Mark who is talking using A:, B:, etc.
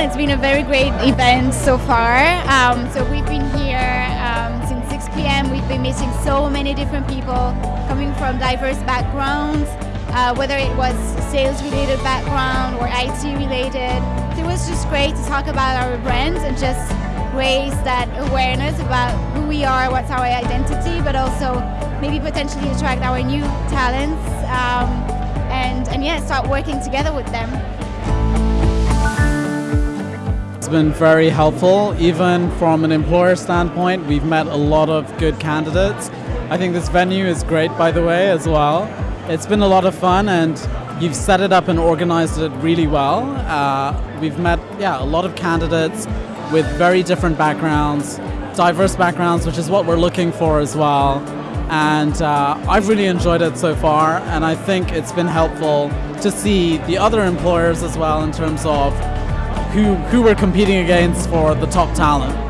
A: it's been a very great event so far. Um, so we've been here um, since 6 p.m. We've been meeting so many different people coming from diverse backgrounds, uh, whether it was sales-related background or IT-related. It was just great to talk about our brand and just raise that awareness about who we are, what's our identity, but also maybe potentially attract our new talents um, and, and yeah, start working together with them.
B: It's been very helpful, even from an employer standpoint. We've met a lot of good candidates. I think this venue is great, by the way, as well. It's been a lot of fun, and you've set it up and organized it really well. Uh, we've met, yeah, a lot of candidates with very different backgrounds, diverse backgrounds, which is what we're looking for as well. And uh, I've really enjoyed it so far, and I think it's been helpful to see the other employers as well in terms of who, who we're competing against for the top talent.